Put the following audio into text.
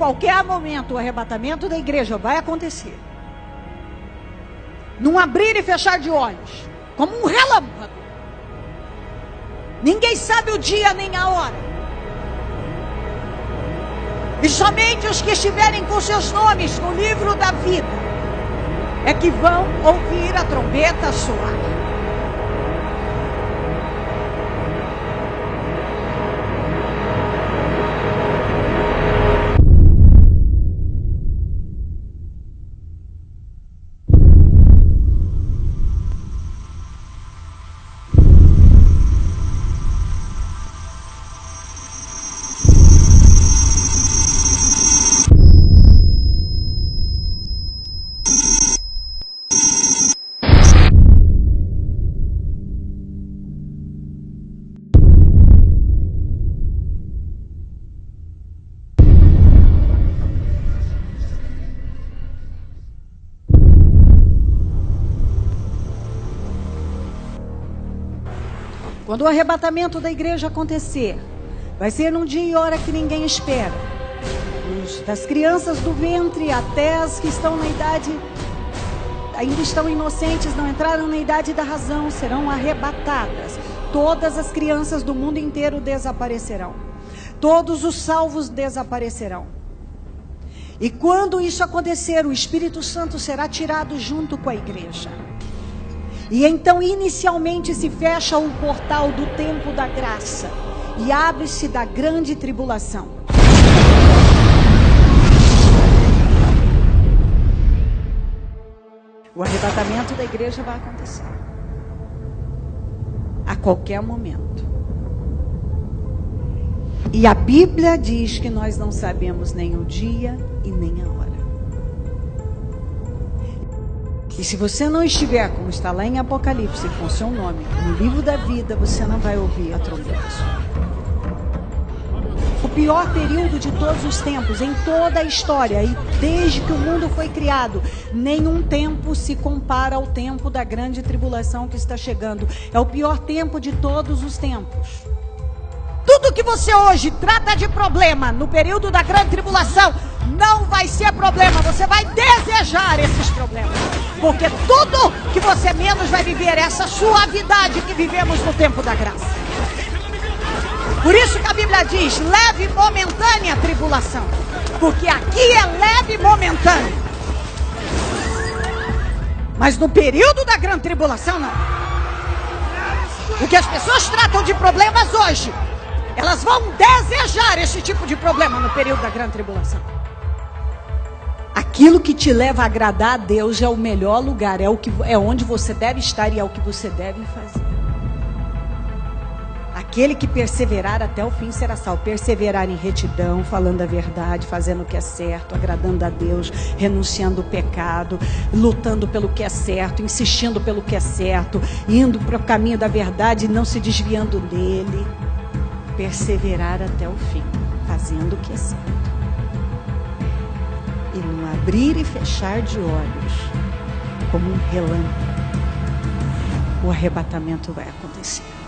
qualquer momento o arrebatamento da igreja vai acontecer. Num abrir e fechar de olhos, como um relâmpago. Ninguém sabe o dia nem a hora. E somente os que estiverem com seus nomes no livro da vida é que vão ouvir a trombeta soar. Quando o arrebatamento da igreja acontecer, vai ser num dia e hora que ninguém espera. Das crianças do ventre até as que estão na idade, ainda estão inocentes, não entraram na idade da razão, serão arrebatadas. Todas as crianças do mundo inteiro desaparecerão. Todos os salvos desaparecerão. E quando isso acontecer, o Espírito Santo será tirado junto com a igreja. E então, inicialmente, se fecha o portal do tempo da graça e abre-se da grande tribulação. O arrebatamento da igreja vai acontecer a qualquer momento. E a Bíblia diz que nós não sabemos nem o dia e nem E se você não estiver, como está lá em Apocalipse, com seu nome, no livro da vida, você não vai ouvir a trombeta. O pior período de todos os tempos, em toda a história, e desde que o mundo foi criado, nenhum tempo se compara ao tempo da grande tribulação que está chegando. É o pior tempo de todos os tempos. Tudo que você hoje trata de problema no período da grande tribulação não vai ser problema. Você vai desejar esses problemas. Porque tudo que você menos vai viver é essa suavidade que vivemos no tempo da graça. Por isso que a Bíblia diz: leve momentânea tribulação. Porque aqui é leve momentânea. Mas no período da grande tribulação, não. O que as pessoas tratam de problemas hoje, elas vão desejar esse tipo de problema no período da grande tribulação. Aquilo que te leva a agradar a Deus é o melhor lugar, é o que é onde você deve estar e é o que você deve fazer. Aquele que perseverar até o fim será salvo. Perseverar em retidão, falando a verdade, fazendo o que é certo, agradando a Deus, renunciando o pecado, lutando pelo que é certo, insistindo pelo que é certo, indo para o caminho da verdade e não se desviando dele. Perseverar até o fim, fazendo o que é certo e num abrir e fechar de olhos, como um relâmpago, o arrebatamento vai acontecer.